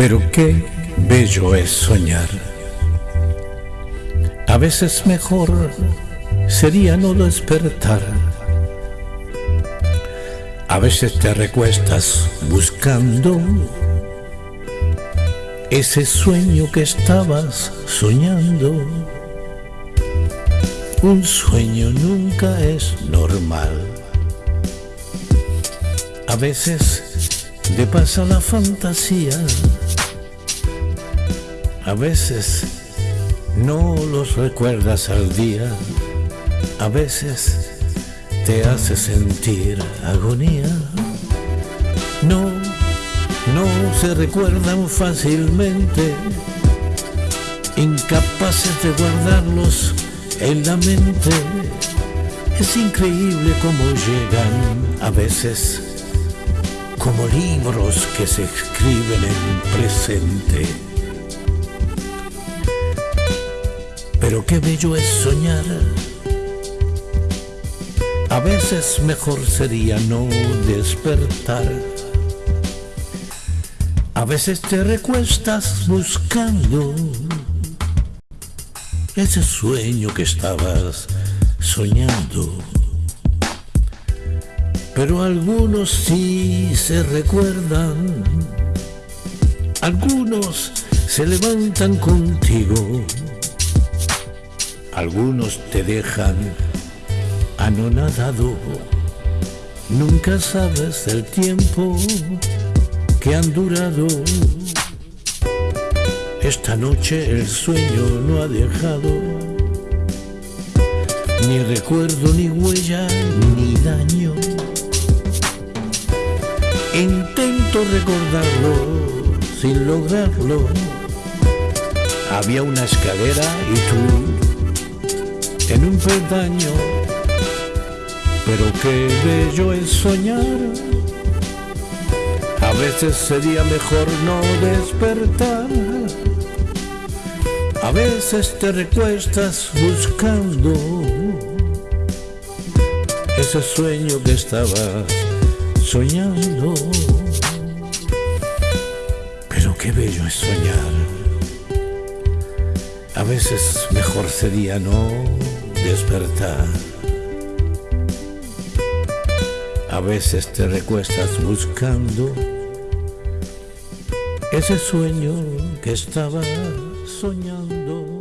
Pero qué bello es soñar. A veces mejor sería no despertar. A veces te recuestas buscando ese sueño que estabas soñando. Un sueño nunca es normal. A veces te pasa la fantasía. A veces no los recuerdas al día. A veces te hace sentir agonía. No no se recuerdan fácilmente, incapaces de guardarlos en la mente. Es increíble cómo llegan a veces como libros que se escriben en presente. Pero qué bello es soñar. A veces mejor sería no despertar a veces te recuestas buscando ese sueño que estabas soñando. Pero algunos sí se recuerdan, algunos se levantan contigo, algunos te dejan anonadado. Nunca sabes del tiempo que han durado. Esta noche el sueño no ha dejado ni recuerdo, ni huella, ni daño. Intento recordarlo sin lograrlo. Había una escalera y tú en un peldaño. Pero qué bello es soñar a veces sería mejor no despertar. A veces te recuestas buscando ese sueño que estabas soñando. Pero qué bello es soñar. A veces mejor sería no despertar. A veces te recuestas buscando ese sueño que estaba soñando.